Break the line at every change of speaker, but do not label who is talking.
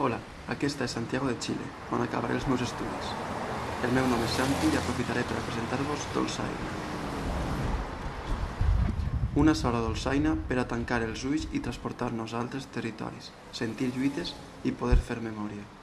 Hola, aquesta és Santiago de Xile, on acabaré els meus estudis. El meu nom és Santi i aprofitaré per presentar-vos Dolçaina. Una sola dolçaina per a tancar els ulls i transportar-nos a altres territoris, sentir lluites i poder fer memòria.